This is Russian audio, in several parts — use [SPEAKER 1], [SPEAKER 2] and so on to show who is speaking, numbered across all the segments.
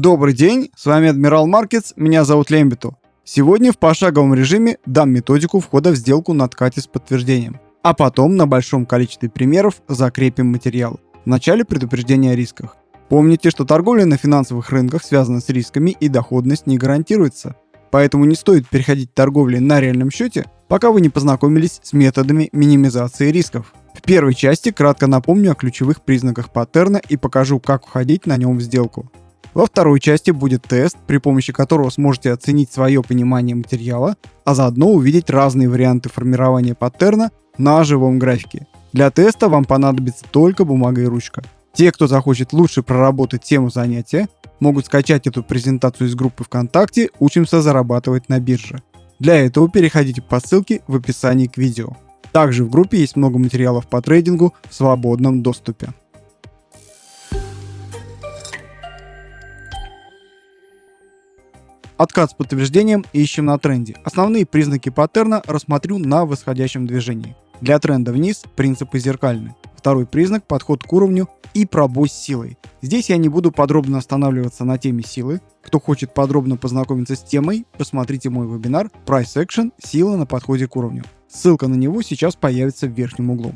[SPEAKER 1] Добрый день, с вами Адмирал Маркетс, меня зовут Лембиту. Сегодня в пошаговом режиме дам методику входа в сделку на откате с подтверждением. А потом на большом количестве примеров закрепим материал. Вначале предупреждение о рисках. Помните, что торговля на финансовых рынках связана с рисками и доходность не гарантируется. Поэтому не стоит переходить к торговле на реальном счете, пока вы не познакомились с методами минимизации рисков. В первой части кратко напомню о ключевых признаках паттерна и покажу, как входить на нем в сделку. Во второй части будет тест, при помощи которого сможете оценить свое понимание материала, а заодно увидеть разные варианты формирования паттерна на живом графике. Для теста вам понадобится только бумага и ручка. Те, кто захочет лучше проработать тему занятия, могут скачать эту презентацию из группы ВКонтакте «Учимся зарабатывать на бирже». Для этого переходите по ссылке в описании к видео. Также в группе есть много материалов по трейдингу в свободном доступе. Откат с подтверждением ищем на тренде. Основные признаки паттерна рассмотрю на восходящем движении. Для тренда вниз принципы зеркальны. Второй признак – подход к уровню и пробой с силой. Здесь я не буду подробно останавливаться на теме силы. Кто хочет подробно познакомиться с темой, посмотрите мой вебинар Price Action – сила на подходе к уровню. Ссылка на него сейчас появится в верхнем углу.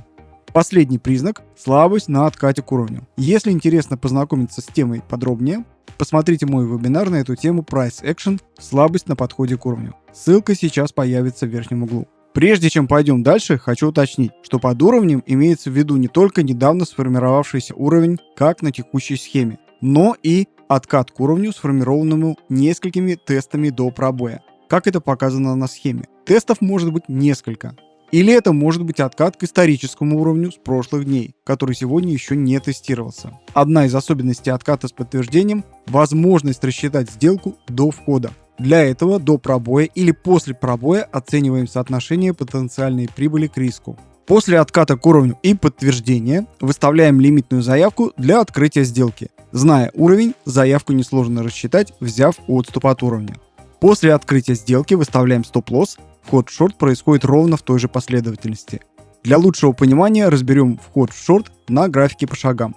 [SPEAKER 1] Последний признак – слабость на откате к уровню. Если интересно познакомиться с темой подробнее, посмотрите мой вебинар на эту тему Price Action – слабость на подходе к уровню. Ссылка сейчас появится в верхнем углу. Прежде чем пойдем дальше, хочу уточнить, что под уровнем имеется в виду не только недавно сформировавшийся уровень, как на текущей схеме, но и откат к уровню, сформированному несколькими тестами до пробоя, как это показано на схеме. Тестов может быть несколько, или это может быть откат к историческому уровню с прошлых дней, который сегодня еще не тестировался. Одна из особенностей отката с подтверждением – возможность рассчитать сделку до входа. Для этого до пробоя или после пробоя оцениваем соотношение потенциальной прибыли к риску. После отката к уровню и подтверждения выставляем лимитную заявку для открытия сделки. Зная уровень, заявку несложно рассчитать, взяв отступ от уровня. После открытия сделки выставляем стоп-лосс Вход в шорт происходит ровно в той же последовательности. Для лучшего понимания разберем вход в шорт на графике по шагам.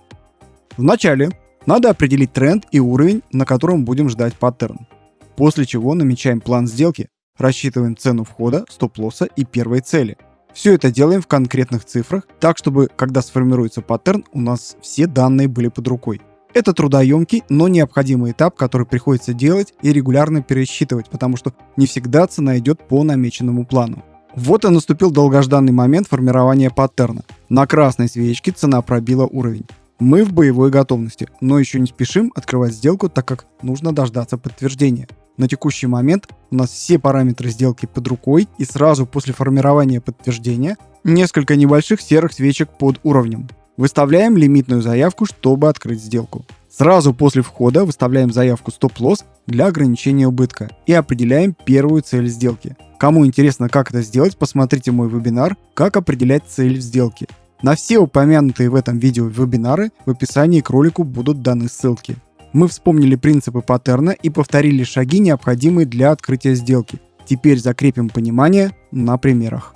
[SPEAKER 1] Вначале надо определить тренд и уровень, на котором будем ждать паттерн. После чего намечаем план сделки, рассчитываем цену входа, стоп-лосса и первой цели. Все это делаем в конкретных цифрах, так чтобы, когда сформируется паттерн, у нас все данные были под рукой. Это трудоемкий, но необходимый этап, который приходится делать и регулярно пересчитывать, потому что не всегда цена идет по намеченному плану. Вот и наступил долгожданный момент формирования паттерна. На красной свечке цена пробила уровень. Мы в боевой готовности, но еще не спешим открывать сделку, так как нужно дождаться подтверждения. На текущий момент у нас все параметры сделки под рукой и сразу после формирования подтверждения несколько небольших серых свечек под уровнем. Выставляем лимитную заявку, чтобы открыть сделку. Сразу после входа выставляем заявку стоп-лосс для ограничения убытка и определяем первую цель сделки. Кому интересно, как это сделать, посмотрите мой вебинар «Как определять цель в сделке». На все упомянутые в этом видео вебинары в описании к ролику будут даны ссылки. Мы вспомнили принципы паттерна и повторили шаги, необходимые для открытия сделки. Теперь закрепим понимание на примерах.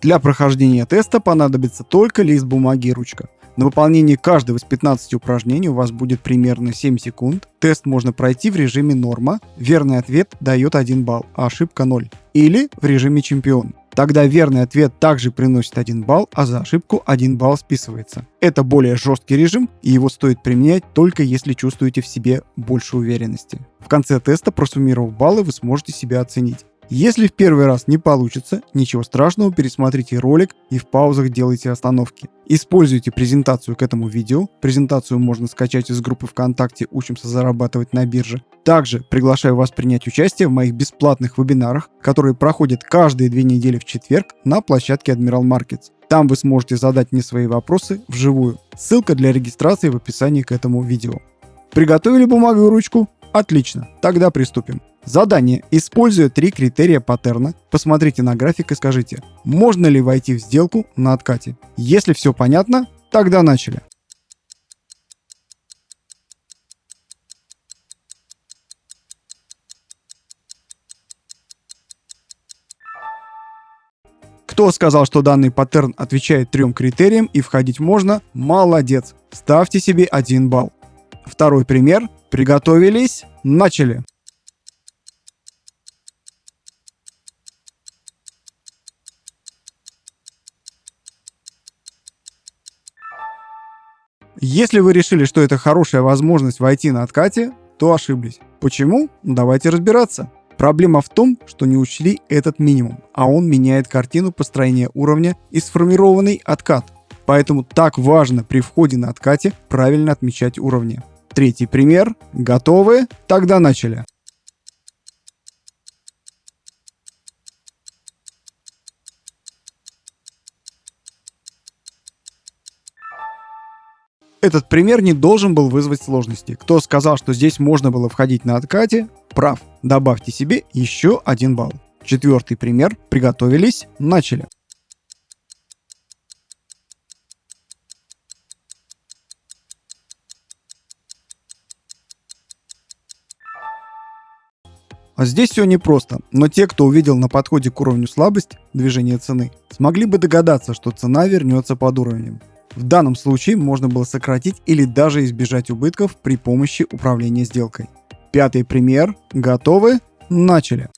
[SPEAKER 1] Для прохождения теста понадобится только лист бумаги и ручка. На выполнение каждого из 15 упражнений у вас будет примерно 7 секунд. Тест можно пройти в режиме норма. Верный ответ дает 1 балл, а ошибка 0. Или в режиме чемпион. Тогда верный ответ также приносит 1 балл, а за ошибку 1 балл списывается. Это более жесткий режим, и его стоит применять только если чувствуете в себе больше уверенности. В конце теста, просуммировав баллы, вы сможете себя оценить. Если в первый раз не получится, ничего страшного, пересмотрите ролик и в паузах делайте остановки. Используйте презентацию к этому видео. Презентацию можно скачать из группы ВКонтакте «Учимся зарабатывать на бирже». Также приглашаю вас принять участие в моих бесплатных вебинарах, которые проходят каждые две недели в четверг на площадке Admiral Markets. Там вы сможете задать мне свои вопросы вживую. Ссылка для регистрации в описании к этому видео. Приготовили бумагу и ручку? Отлично, тогда приступим. Задание. Используя три критерия паттерна, посмотрите на график и скажите, можно ли войти в сделку на откате. Если все понятно, тогда начали. Кто сказал, что данный паттерн отвечает трем критериям и входить можно? Молодец. Ставьте себе один балл. Второй пример. Приготовились. Начали. Если вы решили, что это хорошая возможность войти на откате, то ошиблись. Почему? Давайте разбираться. Проблема в том, что не учли этот минимум, а он меняет картину построения уровня и сформированный откат. Поэтому так важно при входе на откате правильно отмечать уровни. Третий пример. Готовы? Тогда начали. Этот пример не должен был вызвать сложности. Кто сказал, что здесь можно было входить на откате, прав. Добавьте себе еще один балл. Четвертый пример. Приготовились. Начали. А здесь все непросто, но те, кто увидел на подходе к уровню слабость движения цены, смогли бы догадаться, что цена вернется под уровнем. В данном случае можно было сократить или даже избежать убытков при помощи управления сделкой. Пятый пример. Готовы? Начали.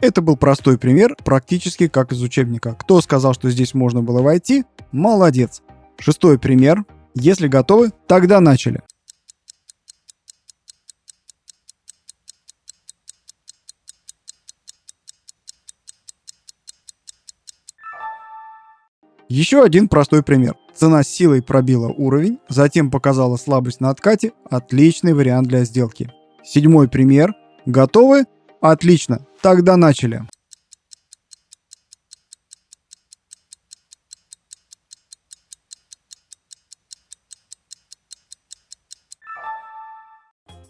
[SPEAKER 1] Это был простой пример, практически как из учебника. Кто сказал, что здесь можно было войти? Молодец. Шестой пример. Если готовы, тогда начали. Еще один простой пример. Цена силой пробила уровень, затем показала слабость на откате. Отличный вариант для сделки. Седьмой пример. Готовы? Отлично. Тогда начали.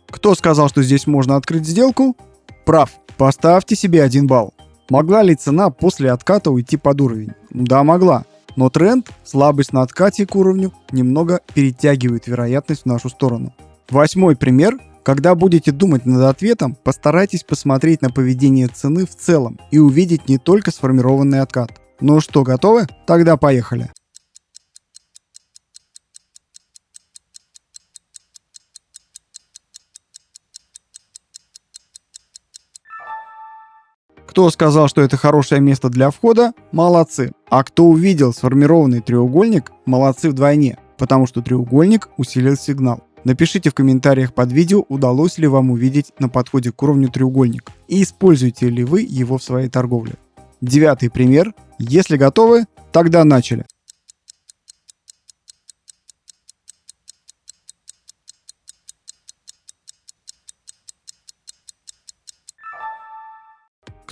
[SPEAKER 1] Кто сказал, что здесь можно открыть сделку? Прав. Поставьте себе один балл. Могла ли цена после отката уйти под уровень? Да, могла. Но тренд, слабость на откате к уровню, немного перетягивает вероятность в нашу сторону. Восьмой пример. Когда будете думать над ответом, постарайтесь посмотреть на поведение цены в целом и увидеть не только сформированный откат. Ну что, готовы? Тогда поехали. Кто сказал, что это хорошее место для входа, молодцы. А кто увидел сформированный треугольник, молодцы вдвойне, потому что треугольник усилил сигнал. Напишите в комментариях под видео, удалось ли вам увидеть на подходе к уровню треугольник и используете ли вы его в своей торговле. Девятый пример. Если готовы, тогда начали.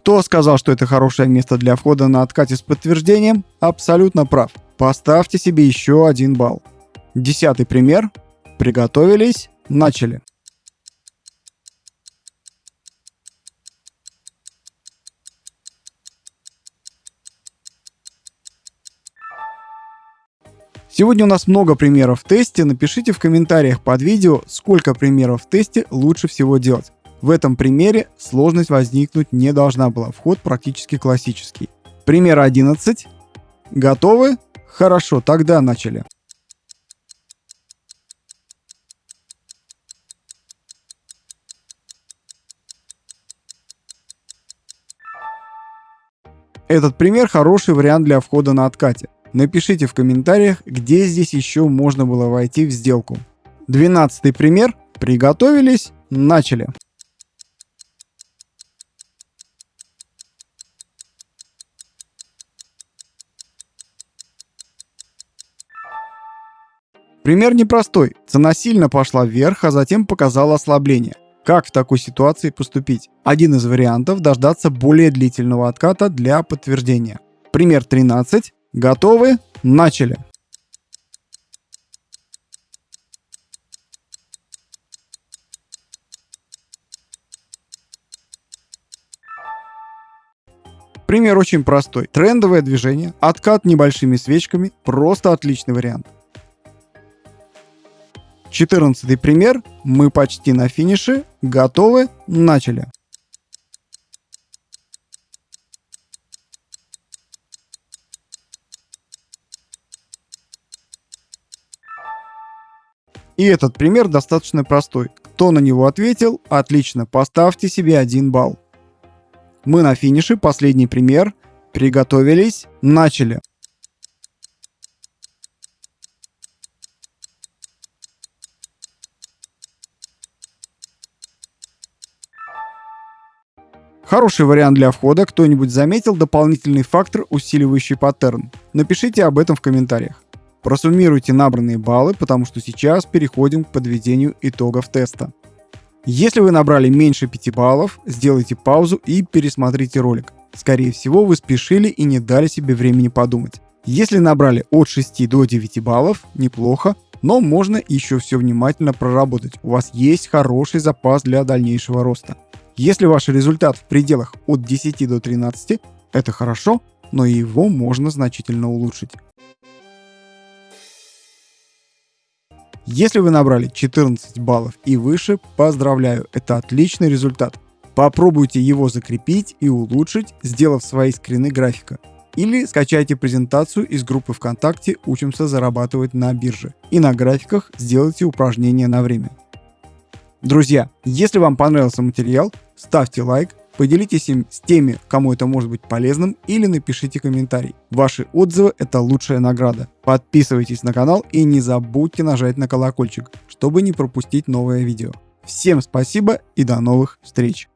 [SPEAKER 1] Кто сказал, что это хорошее место для входа на откате с подтверждением? Абсолютно прав. Поставьте себе еще один балл. Десятый пример. Приготовились. Начали. Сегодня у нас много примеров в тесте. Напишите в комментариях под видео, сколько примеров в тесте лучше всего делать. В этом примере сложность возникнуть не должна была, вход практически классический. Пример 11. Готовы? Хорошо, тогда начали. Этот пример хороший вариант для входа на откате. Напишите в комментариях, где здесь еще можно было войти в сделку. Двенадцатый пример. Приготовились, начали. Пример непростой. Цена сильно пошла вверх, а затем показала ослабление. Как в такой ситуации поступить? Один из вариантов – дождаться более длительного отката для подтверждения. Пример 13. Готовы? Начали. Пример очень простой. Трендовое движение, откат небольшими свечками – просто отличный вариант. 14 пример. Мы почти на финише. Готовы? Начали. И этот пример достаточно простой. Кто на него ответил? Отлично, поставьте себе один балл. Мы на финише, последний пример. Приготовились, начали. Хороший вариант для входа. Кто-нибудь заметил дополнительный фактор, усиливающий паттерн? Напишите об этом в комментариях. Просуммируйте набранные баллы, потому что сейчас переходим к подведению итогов теста. Если вы набрали меньше 5 баллов, сделайте паузу и пересмотрите ролик. Скорее всего, вы спешили и не дали себе времени подумать. Если набрали от 6 до 9 баллов, неплохо, но можно еще все внимательно проработать. У вас есть хороший запас для дальнейшего роста. Если ваш результат в пределах от 10 до 13, это хорошо, но его можно значительно улучшить. Если вы набрали 14 баллов и выше, поздравляю, это отличный результат. Попробуйте его закрепить и улучшить, сделав свои скрины графика. Или скачайте презентацию из группы ВКонтакте «Учимся зарабатывать на бирже» и на графиках сделайте упражнения на время. Друзья, если вам понравился материал, ставьте лайк, поделитесь им с теми, кому это может быть полезным, или напишите комментарий. Ваши отзывы – это лучшая награда. Подписывайтесь на канал и не забудьте нажать на колокольчик, чтобы не пропустить новое видео. Всем спасибо и до новых встреч!